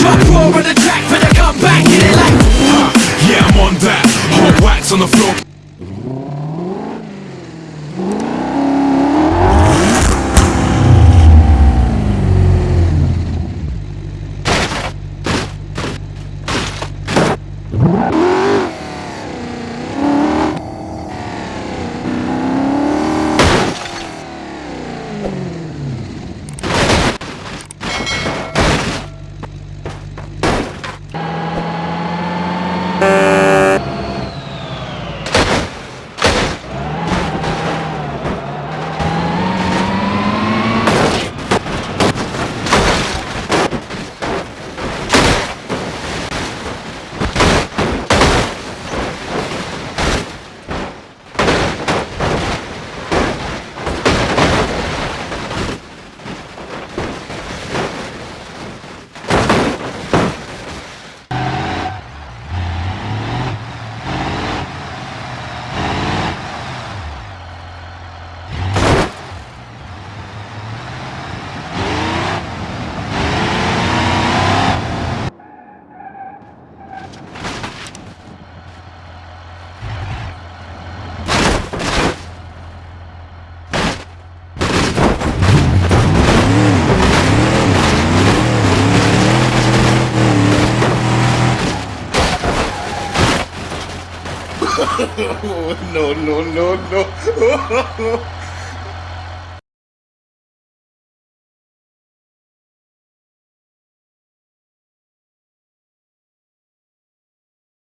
Drop roar on the track for the comeback, get it like Yeah, I'm on that. Hot wax on the floor. no, no, no, no.